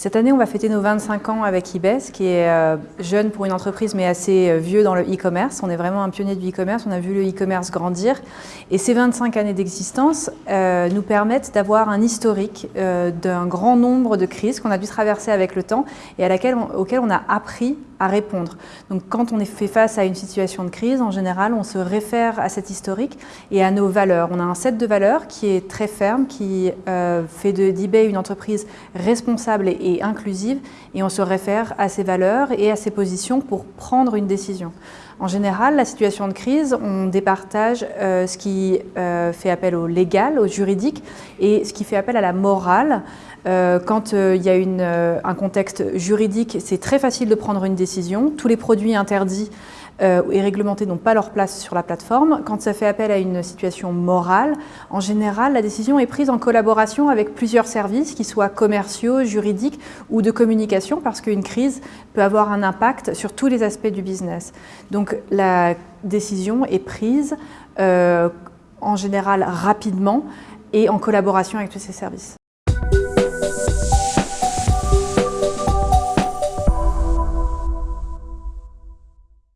Cette année, on va fêter nos 25 ans avec IBES, qui est euh, jeune pour une entreprise, mais assez euh, vieux dans le e-commerce. On est vraiment un pionnier du e-commerce, on a vu le e-commerce grandir. Et ces 25 années d'existence euh, nous permettent d'avoir un historique d'un grand nombre de crises qu'on a dû traverser avec le temps et à auxquelles on a appris à répondre. Donc quand on est fait face à une situation de crise, en général, on se réfère à cet historique et à nos valeurs. On a un set de valeurs qui est très ferme, qui fait d'eBay une entreprise responsable et inclusive et on se réfère à ces valeurs et à ces positions pour prendre une décision. En général, la situation de crise, on départage euh, ce qui euh, fait appel au légal, au juridique et ce qui fait appel à la morale. Euh, quand il y a une, un contexte juridique, c'est très facile de prendre une décision. Tous les produits interdits euh, et réglementés n'ont pas leur place sur la plateforme. Quand ça fait appel à une situation morale, en général, la décision est prise en collaboration avec plusieurs services, qu'ils soient commerciaux, juridiques ou de communication, parce qu'une crise peut avoir un impact sur tous les aspects du business. Donc la décision est prise euh, en général rapidement et en collaboration avec tous ces services.